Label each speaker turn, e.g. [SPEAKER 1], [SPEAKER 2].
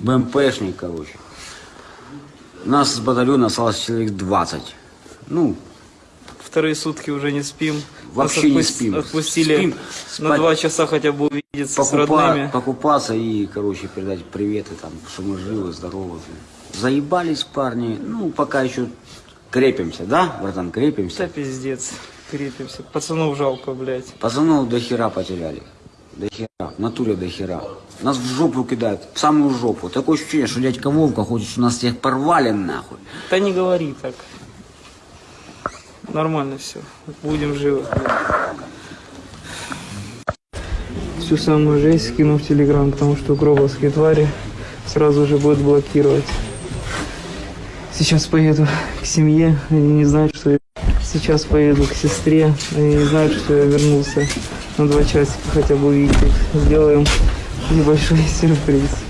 [SPEAKER 1] БМПшник, короче. Нас с батальона осталось человек 20. Ну,
[SPEAKER 2] Вторые сутки уже не спим.
[SPEAKER 1] Вообще
[SPEAKER 2] Нас
[SPEAKER 1] не спим.
[SPEAKER 2] Отпустили
[SPEAKER 1] Спим.
[SPEAKER 2] на два часа хотя бы увидеться с
[SPEAKER 1] покупа-
[SPEAKER 2] родными.
[SPEAKER 1] покупаться и, короче, передать приветы, там, что мы живы, здоровы. Заебались парни, ну, пока еще крепимся, да, братан, крепимся.
[SPEAKER 2] Да пиздец. Крепимся. Пацанов жалко, блядь.
[SPEAKER 1] Пацанов до хера потеряли. До хера. В натуре до хера. Нас в жопу кидают. В самую жопу. Такое ощущение, что дядька Вовка хочет, что нас всех порвали нахуй.
[SPEAKER 2] Да не говори так. Нормально все. Будем живы. Всю самую жесть скину в Телеграм, потому что гробовские твари сразу же будут блокировать. Сейчас поеду к семье, они не знают, что я... Сейчас поеду к сестре, они не знают, что я вернулся на два часика, хотя бы увидеть. Сделаем небольшой сюрприз.